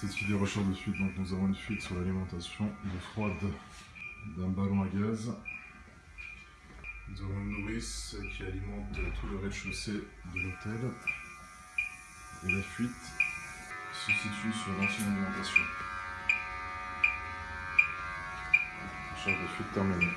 C'est suivi des recherches de fuite, donc nous avons une fuite sur l'alimentation de froide d'un ballon à gaz. Nous avons une nourrice qui alimente tout le rez-de-chaussée de l'hôtel. Et la fuite se situe sur l'ancienne alimentation. Recherche de fuite terminée.